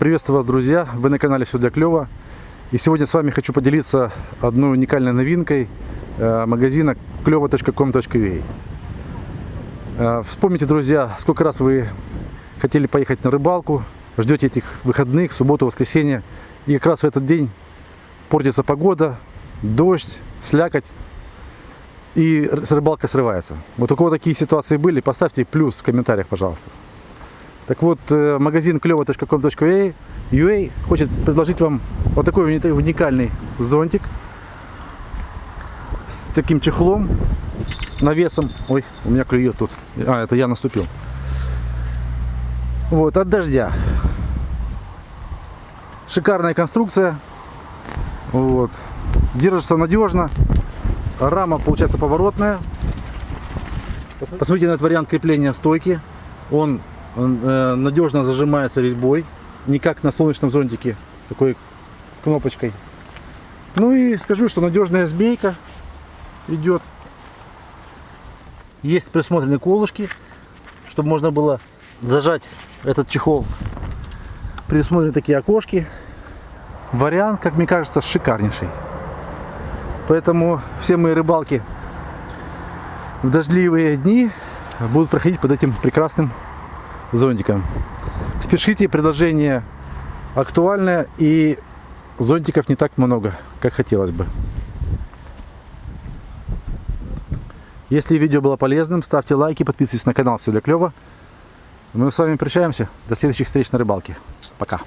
Приветствую вас, друзья! Вы на канале Все для клёва. И сегодня с вами хочу поделиться одной уникальной новинкой э, магазина клёво.com.ua. Э, Вспомните, друзья, сколько раз вы хотели поехать на рыбалку, ждете этих выходных, субботу, воскресенье, и как раз в этот день портится погода, дождь, слякоть, и рыбалка срывается. Вот у кого такие ситуации были, поставьте плюс в комментариях, пожалуйста. Так вот, э, магазин клево.com.ua UA хочет предложить вам вот такой уни- уникальный зонтик с таким чехлом, навесом. Ой, у меня клюет тут. А, это я наступил. Вот, от дождя. Шикарная конструкция. Вот. Держится надежно. Рама получается поворотная. Посмотрите на этот вариант крепления стойки. Он, э, надежно зажимается резьбой. Не как на солнечном зонтике, такой кнопочкой. Ну и скажу, что надежная змейка идет. Есть присмотрены колышки, чтобы можно было зажать этот чехол. Предусмотрены такие окошки. Вариант, как мне кажется, шикарнейший. Поэтому все мои рыбалки в дождливые дни будут проходить под этим прекрасным зонтиком. Спешите, предложение актуальное и зонтиков не так много, как хотелось бы. Если видео было полезным, ставьте лайки, подписывайтесь на канал Все для клёва. Мы с вами прощаемся. До следующих встреч на рыбалке. Пока.